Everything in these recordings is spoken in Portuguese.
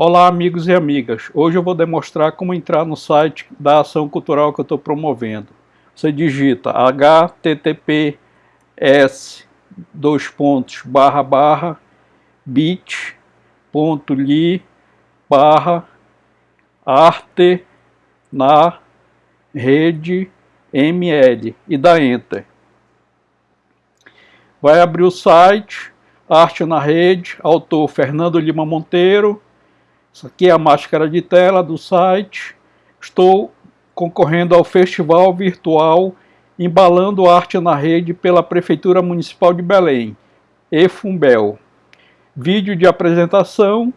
Olá amigos e amigas, hoje eu vou demonstrar como entrar no site da ação cultural que eu estou promovendo. Você digita https dois pontos barra barra bit.ly barra arte na rede ml e dá enter. Vai abrir o site, arte na rede, autor Fernando Lima Monteiro, isso aqui é a máscara de tela do site. Estou concorrendo ao Festival Virtual Embalando Arte na Rede pela Prefeitura Municipal de Belém, EFUMBEL. Vídeo de apresentação,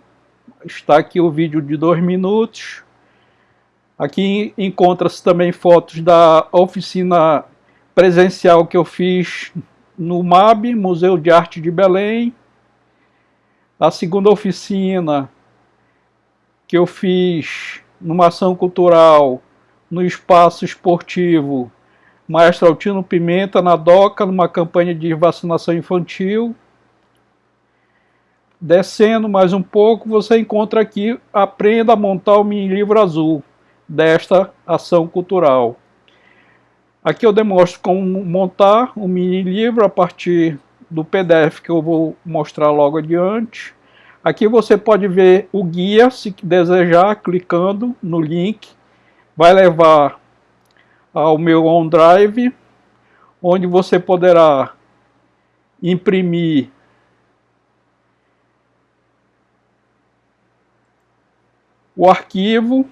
está aqui o vídeo de dois minutos. Aqui encontra-se também fotos da oficina presencial que eu fiz no MAB, Museu de Arte de Belém. A segunda oficina que eu fiz numa ação cultural no espaço esportivo Maestro Altino Pimenta, na DOCA, numa campanha de vacinação infantil. Descendo mais um pouco, você encontra aqui Aprenda a montar o mini livro azul desta ação cultural. Aqui eu demonstro como montar o mini livro a partir do PDF que eu vou mostrar logo adiante. Aqui você pode ver o guia, se desejar, clicando no link. Vai levar ao meu OneDrive, onde você poderá imprimir o arquivo,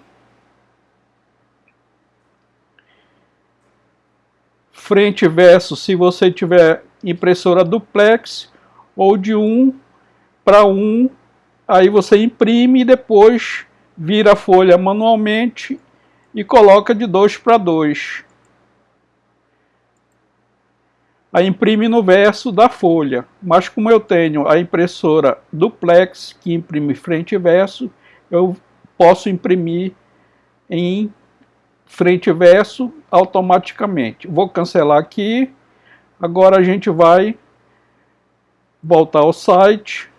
frente e verso se você tiver impressora duplex ou de um para um Aí você imprime e depois vira a folha manualmente e coloca de 2 para 2. Aí imprime no verso da folha. Mas como eu tenho a impressora duplex, que imprime frente e verso, eu posso imprimir em frente e verso automaticamente. Vou cancelar aqui. Agora a gente vai voltar ao site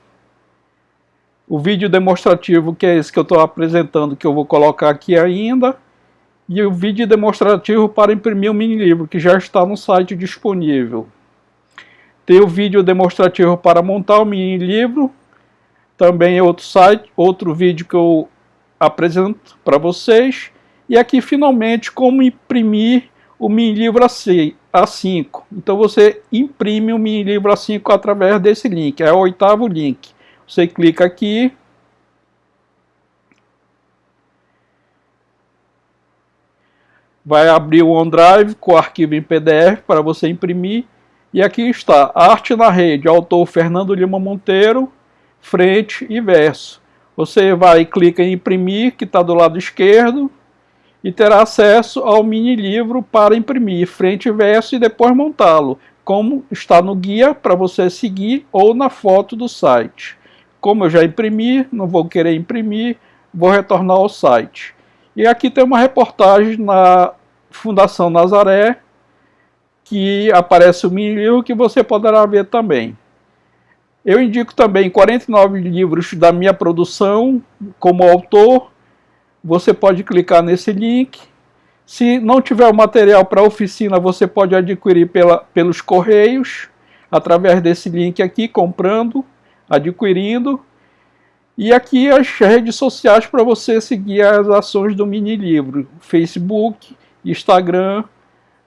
o vídeo demonstrativo, que é esse que eu estou apresentando, que eu vou colocar aqui ainda, e o vídeo demonstrativo para imprimir o mini livro, que já está no site disponível. Tem o vídeo demonstrativo para montar o mini livro, também é outro site, outro vídeo que eu apresento para vocês, e aqui finalmente como imprimir o mini livro A5. Então você imprime o mini livro A5 através desse link, é o oitavo link. Você clica aqui. Vai abrir o OneDrive com o arquivo em PDF para você imprimir. E aqui está, Arte na Rede, autor Fernando Lima Monteiro, frente e verso. Você vai clica em imprimir, que está do lado esquerdo, e terá acesso ao mini livro para imprimir frente e verso e depois montá-lo, como está no guia para você seguir ou na foto do site. Como eu já imprimi, não vou querer imprimir, vou retornar ao site. E aqui tem uma reportagem na Fundação Nazaré, que aparece o mini livro que você poderá ver também. Eu indico também 49 livros da minha produção como autor. Você pode clicar nesse link. Se não tiver o material para oficina, você pode adquirir pela, pelos correios, através desse link aqui, comprando adquirindo. E aqui as redes sociais para você seguir as ações do mini livro, Facebook, Instagram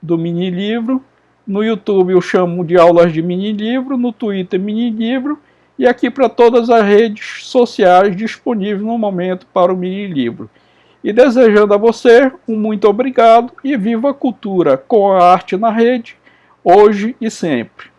do mini livro, no YouTube eu chamo de aulas de mini livro, no Twitter mini livro e aqui para todas as redes sociais disponíveis no momento para o mini livro. E desejando a você um muito obrigado e viva a cultura com a arte na rede, hoje e sempre.